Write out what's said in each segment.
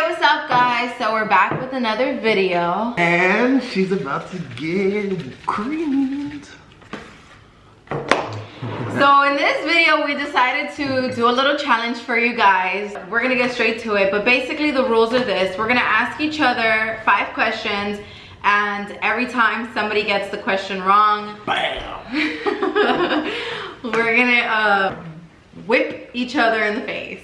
up guys? So we're back with another video. And she's about to get creamed. So in this video, we decided to do a little challenge for you guys. We're gonna get straight to it, but basically the rules are this. We're gonna ask each other five questions and every time somebody gets the question wrong, Bam! we're gonna uh, whip each other in the face.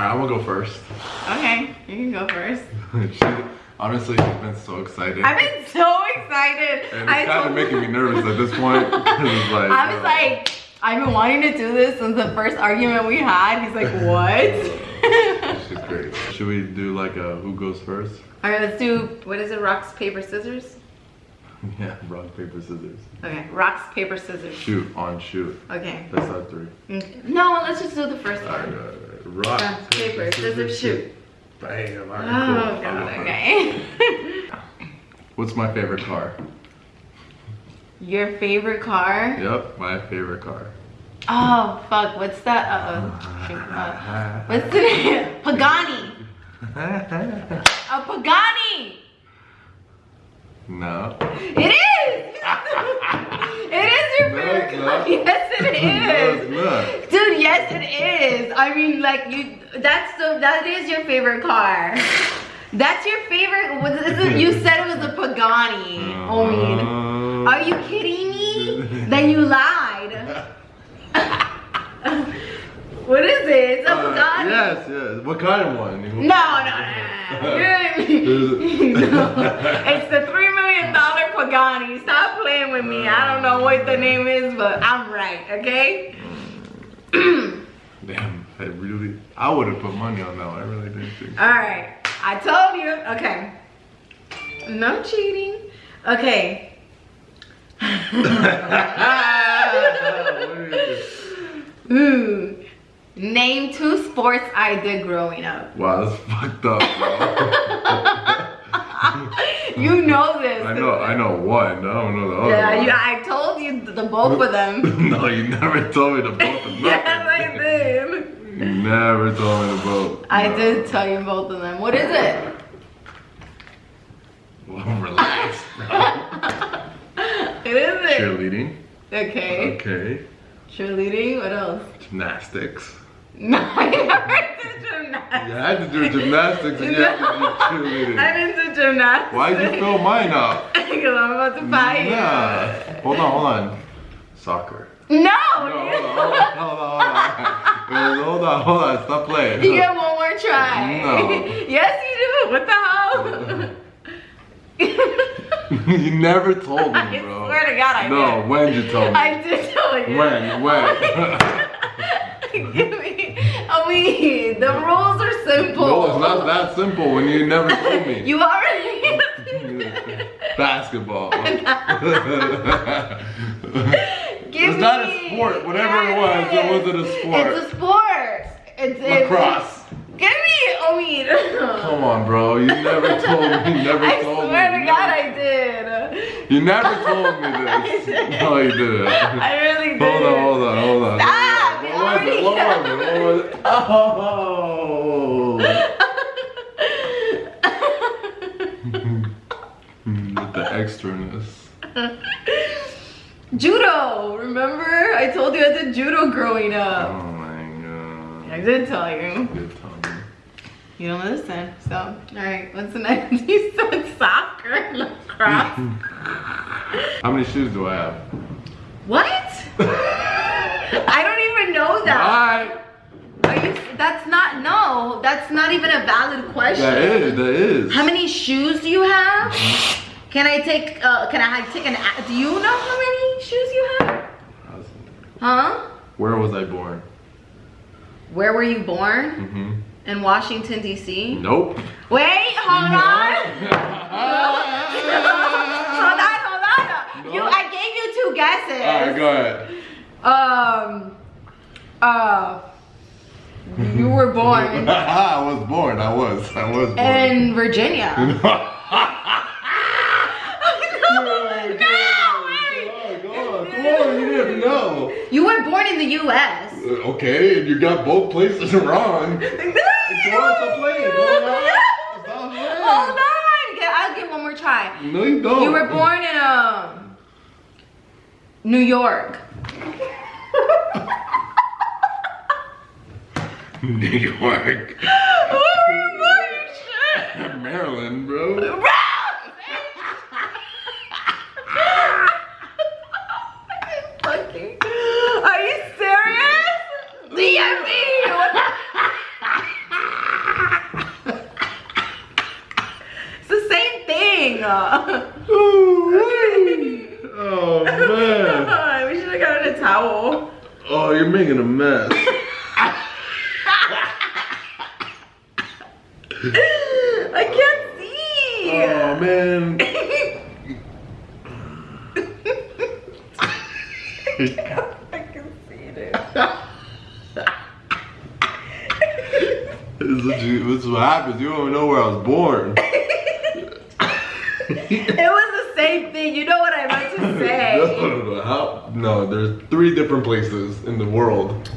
Alright, I'm gonna go first. Okay, you can go first. she, honestly, she's been so excited. I've been so excited. and it's kind of making me nervous at this point. like, I was uh, like, I've been wanting to do this since the first argument we had. He's like, what? She's great. Should we do like a who goes first? All right, let's do, what is it, rocks, paper, scissors? Yeah, rock, paper, scissors. Okay, rocks, paper, scissors. Shoot, on shoot. Okay. That's our three. Okay. No, let's just do the first Alright, one. alright, alright. Rock, Rocks, paper, scissors, shoot. Bam, Oh, alright, cool. I'll God, okay. What's my favorite car? Your favorite car? Yep, my favorite car. Oh, fuck, what's that? Uh, shoot, uh, what's the name? Pagani. A Pagani. no. It is. it is your favorite it's car. not. Yes, it No, it's not. Dude, yes it is. I mean, like you, that's the that is your favorite car. That's your favorite. What is it? You said it was a Pagani. Oh, mean. Uh, Are you kidding me? then you lied. what is it? It's a uh, Pagani. yes, yes. What kind of one? No, no, no. No. It's the three million dollar Pagani. Stop playing with me. I don't know what the name is, but I'm right. Okay. Damn, I really, I would have put money on that one. I really didn't think. All right. I told you. Okay. No cheating. Okay. Ooh. Hmm, name two sports I did growing up. wow, that's fucked up, bro. You know this. I know, I know one. I don't know the other Yeah, one. you, I told you the both of them. no, you never told me the both of yes. I did. You never told me the both. I No. did tell you both of them. What is it? Well, relax. It is it. Cheerleading. Okay. Okay. Cheerleading. What else? Gymnastics. No, I never did gymnastics. You had to do gymnastics and you had to do cheerleading. I didn't do gymnastics. Why'd you fill mine up? Because I'm about to fight you. Nah. Hold on, hold on. Soccer. No. No, hold on, hold on, hold on, hold on. Hold on, hold on. Stop playing. You get one more try. No. yes, you do. What the hell? you never told me, bro. I swear to God, I No, did. when you told me? I did tell you. When? When? Give me. I mean, the rules are simple. no, it's not that simple when you never told me. You already. Basketball. Give it's not a sport. Whatever it was, it wasn't a sport. It's a sport. It's it's- Lacrosse. Give me. I mean. Come on, bro. You never told me. You never I told swear me. to God, I did. You never told me I this. did. No, you didn't. I really did. Hold on, hold on, hold on. Stop, you was it? already it? What it? Oh. Hmm, with the extraness. Judo. Remember? I told you I did judo growing up. Oh my god. I did tell you. Time. You don't listen. So, all right. What's the next? You said soccer, lacrosse. How many shoes do I have? what? I don't even know that. Alright. Are you? That's not. No. That's not even a valid question. That is, that is. How many shoes do you have? Can I take? Uh, can I take an? a- Do you know how many shoes you have? Huh? Where was I born? Where were you born? Mm-hmm. In Washington D.C. Nope. Wait, hold on. hold on, hold on. You, I gave you two guesses. Alright, go ahead. Um. Uh. You were born I was born. I was. I was born. in Virginia. no, no, wait. Go on, go on. Come on, you didn't know. You were born in the U.S. Uh, Okay, and you got both places wrong. Go playing. Go on. Hold on. I'll give one more try. No, you don't. You were born in um New York. New York. Where were you born? You shit. Maryland, bro. Bro! Fucking- Are you serious? DMV! What the- It's the same thing. Oh man. we should have gotten a towel. Oh, you're making a mess. I can't see. Oh man. I can see it. This is, what you, this is what happens. You don't even know where I was born. It was the same thing. You know what I meant to say. no. How? No, there's three different places in the world.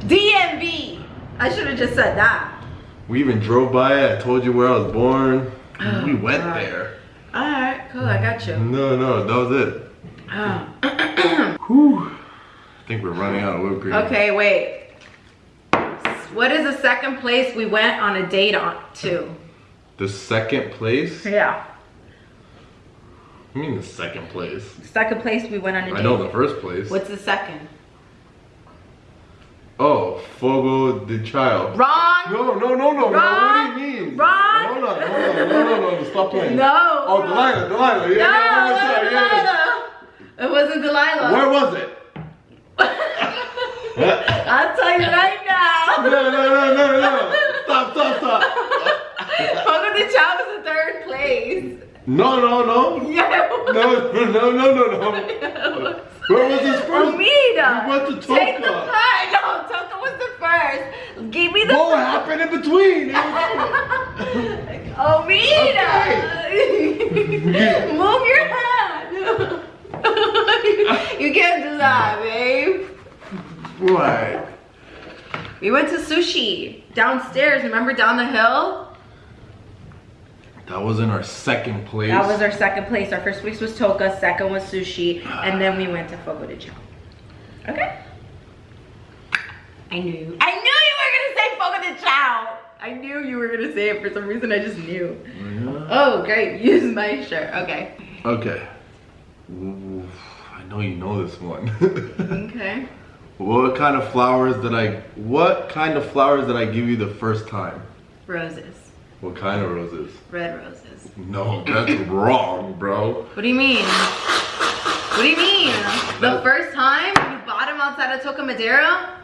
DMV. I should have just said that. We even drove by it. I told you where I was born. Oh, we went God. there. All right, cool. I got you. No, no, that was it. Oh. Whew. I think we're running out of whipped cream. okay, wait. What is the second place we went on a date on to? The second place? Yeah. I mean the second place. Second place we went on a date. I know the first place. What's the second? Oh, Fogo de Chao. Wrong. No, no, no, no. Wrong. What do you mean? Wrong. Hold on, hold on. No, no, no. Stop playing. No. Oh, Delilah, Delilah. Yeah, No, yeah, it yeah, wasn't yeah, yeah. It wasn't Delilah. Where was it? I'll tell you right now. No, no, no, no, no. Stop, stop, stop. Fogo de Chao was the third place. No, no, no. Yeah. No, no, no, no, no. Where was this first? Omida. We went to Take the Toca. first. No, Toca was the first. Give me the What happened in between? Omida. Move your hand. you can't do that, babe. What? We went to sushi downstairs. Remember down the hill? That was in our second place. That was our second place. Our first place was Toca, second was sushi, ah. and then we went to Fogo de Chao. Okay. I knew. I knew you were gonna say Fogo de Chao. I knew you were gonna say it for some reason. I just knew. Yeah. Oh, great. Use my shirt. Okay. Okay. Ooh, I know you know this one. Okay. what kind of flowers did I? What kind of flowers did I give you the first time? Roses. What kind of roses? Red roses. No, that's wrong, bro. What do you mean? What do you mean? The first time you bought them outside of Toca Madera?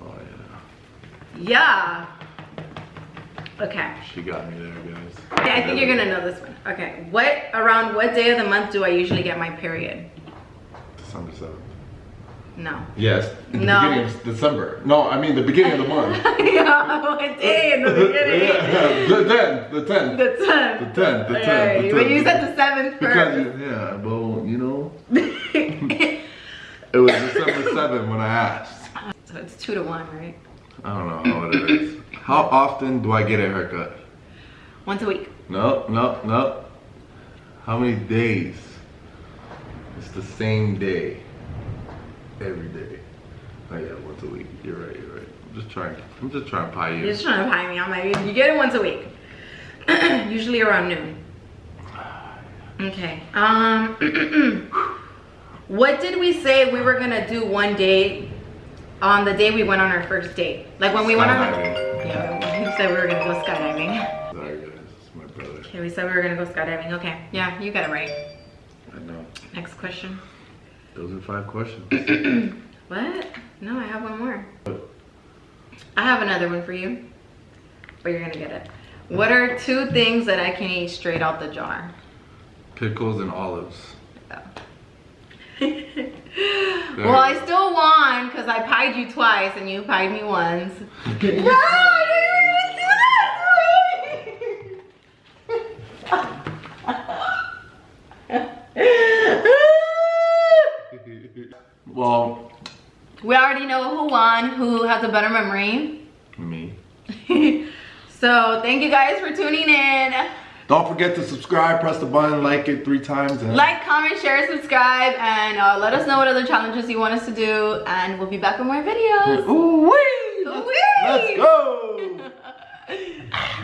Oh yeah, Yeah. Okay. she got me there, guys. Okay, I think you're gonna know this one. Okay, what around what day of the month do I usually get my period? December seventh. No. Yes. in the No. beginning of December. No, I mean the beginning of the month. yeah, what day in the beginning? yeah, the tenth, the tenth. The 10th. The 10th, the 10th, Alright, the But you said the 7th first. you- yeah, but you know, it was December seventh when I asked. so it's 2 to 1, right? I don't know how it is. How often do I get a haircut? Once a week. No, no, no. How many days? It's the same day. Every day. Oh yeah, once a week. You're right, you're right. I'm just trying I'm just trying to pie You're you. just trying to pie me. I'm like, you get it once a week. Usually around noon. Okay. Um, what did we say we were gonna do one day on the day we went on our first date? Like when we went on. Skydiving. Yeah, we said we were gonna go skydiving. Sorry guys, it's my brother. Okay, we said we were gonna go skydiving. Okay, yeah, you got it right. I know. Next question. Those are five questions. What? No, I have one more. I have another one for you, but you're gonna get it. What are two things that I can eat straight out the jar? Pickles and olives. well, I still won because I pied you twice and you pied me once. No, well, we already know who won, who has a better memory. me. So thank you guys for tuning in. Don't forget to subscribe, press the button, like it three times. And Like, comment, share, subscribe, and uh, let us know what other challenges you want us to do. And we'll be back with more videos. Ooh, wee! Ooh-wee! Let's go!